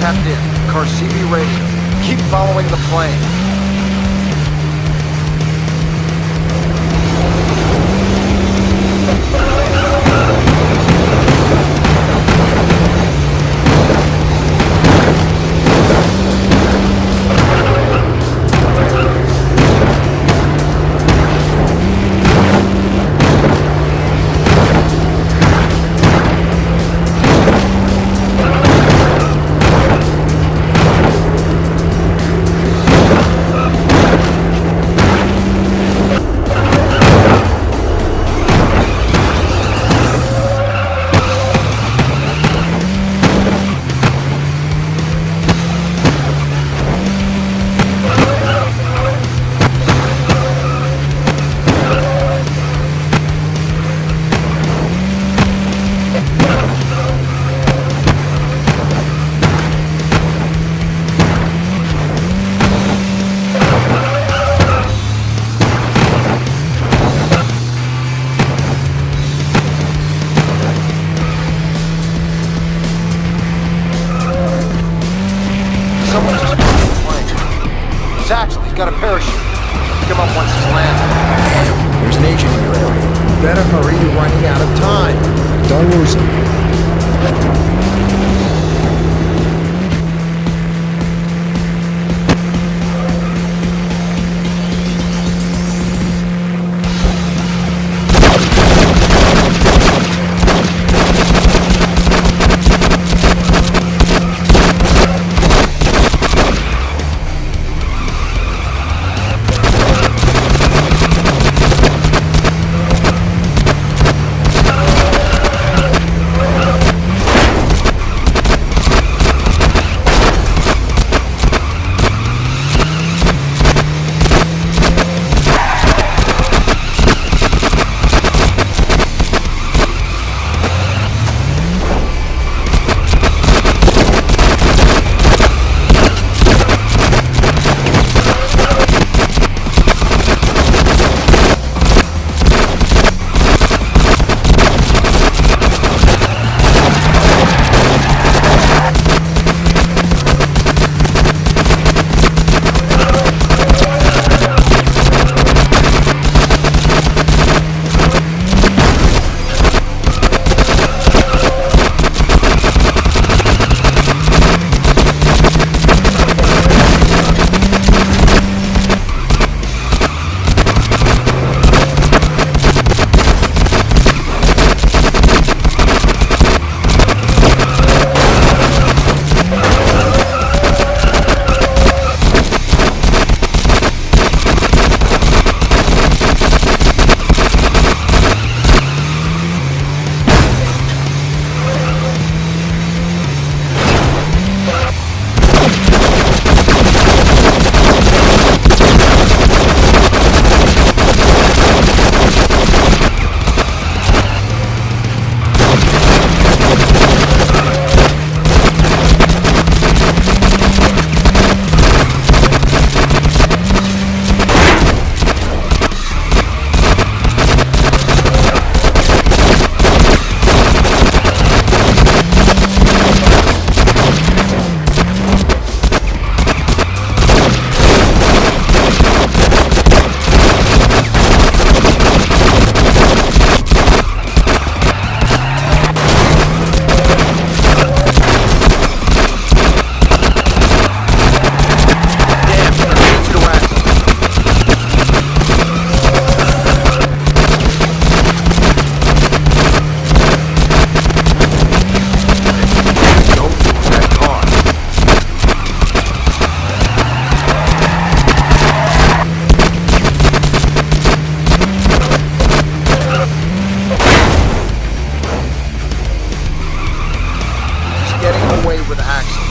tapped in. Car radio. Keep following the plane. Axel. He's got a parachute. Pick him up once he's landed. There's an agent in your area. Better hurry, you're running out of time. Don't lose him. Away with Axel.